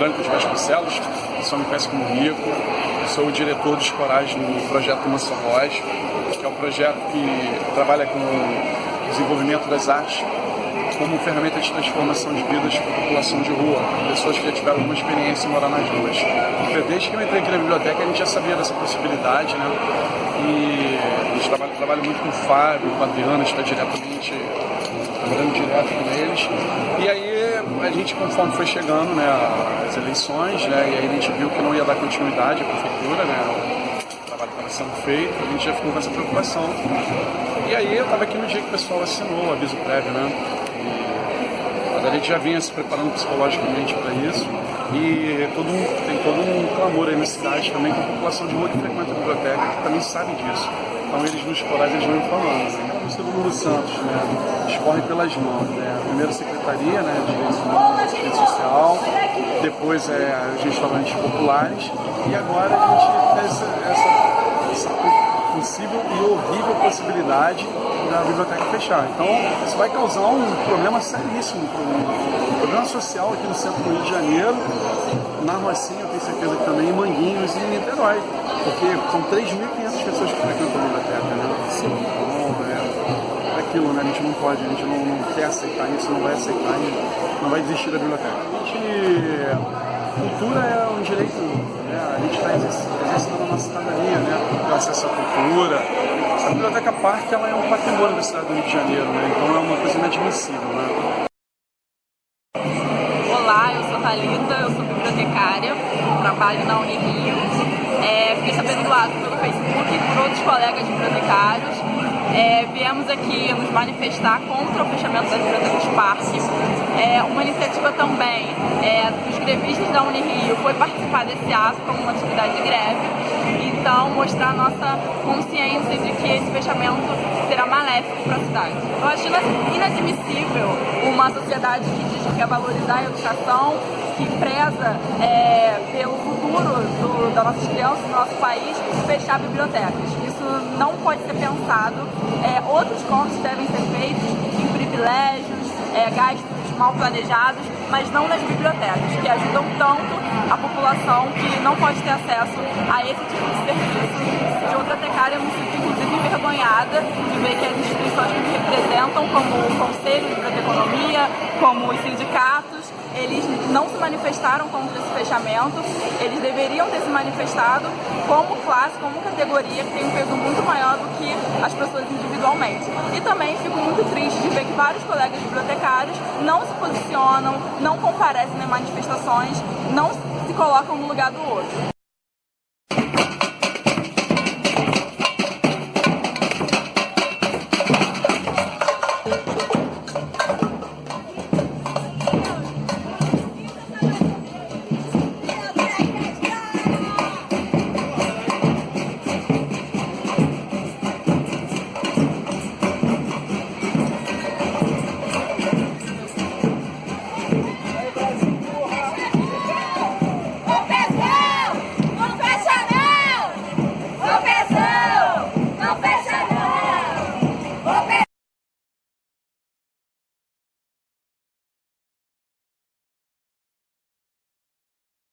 Branco de Vasconcelos, só me conhece como Rico. Sou o diretor dos corais no projeto Mansão Voz, que é um projeto que trabalha com o desenvolvimento das artes como ferramenta de transformação de vidas para a população de rua, pessoas que já tiveram alguma experiência em morar nas ruas. Desde que eu entrei aqui na biblioteca, a gente já sabia dessa possibilidade, né? E a gente trabalha, trabalha muito com o Fábio, com a Adriana, está diretamente trabalhando direto com eles. E aí a gente, conforme foi chegando né, as eleições, né, e aí a gente viu que não ia dar continuidade à prefeitura, né, o trabalho estava sendo feito, a gente já ficou com essa preocupação. E aí eu estava aqui no dia que o pessoal assinou o aviso prévio, né? A gente já vinha se preparando psicologicamente para isso e todo um, tem todo um clamor aí na cidade também com a população de rua que frequenta a biblioteca, que também sabe disso. Então eles nos corais eles vão falando. Né? O Segundo Santos, né? escorre pelas mãos. Né? Primeiro Secretaria né, de Direitos Assistência Social, depois é os restaurantes populares e agora a gente essa, essa possível e horrível possibilidade da biblioteca fechar. Então, isso vai causar um problema seríssimo, um problema social aqui no centro do Rio de Janeiro, na Rocinha, eu tenho certeza que também, em Manguinhos e em Niterói, porque são 3.500 pessoas que frequentam a biblioteca, né? Sim. Então, é, é aquilo, né? A gente não pode, a gente não, não quer aceitar isso, não vai aceitar não vai desistir da biblioteca. A gente cultura é um direito, né? a gente está exercendo a nossa cidadania, né? ter acesso à cultura. A Biblioteca Parque ela é um patrimônio da cidade do Rio de Janeiro, né? então é uma coisa inadmissível. Né? Olá, eu sou Thalita, eu sou bibliotecária, trabalho na Unirio. É, fiquei sabendo do ato pelo Facebook e por outros colegas bibliotecários é, viemos aqui nos manifestar contra o fechamento das bibliotecas Parque. É, uma iniciativa também é, dos grevistas da Unirio foi participar desse ato como uma atividade de greve. Então, mostrar nossa consciência de que esse fechamento será maléfico para a cidade. Eu acho inadmissível uma sociedade que diz que quer valorizar a educação, que preza é, pelo futuro do, das nossas crianças do nosso país, fechar bibliotecas não pode ser pensado. É, outros cortes devem ser feitos em privilégios, é, gastos mal planejados, mas não nas bibliotecas, que ajudam tanto a população que não pode ter acesso a esse tipo de serviço. De outra tecária, eu me sinto inclusive envergonhada de ver que as instituições que me representam, como o Conselho de Biblioteconomia, como os sindicatos, eles não se manifestaram contra esse fechamento, eles deveriam ter se manifestado como classe, como categoria, que tem um peso muito maior do que as pessoas individualmente. E também fico muito triste de ver que vários colegas bibliotecários não se posicionam, não comparecem nas manifestações, não se colocam no lugar do outro.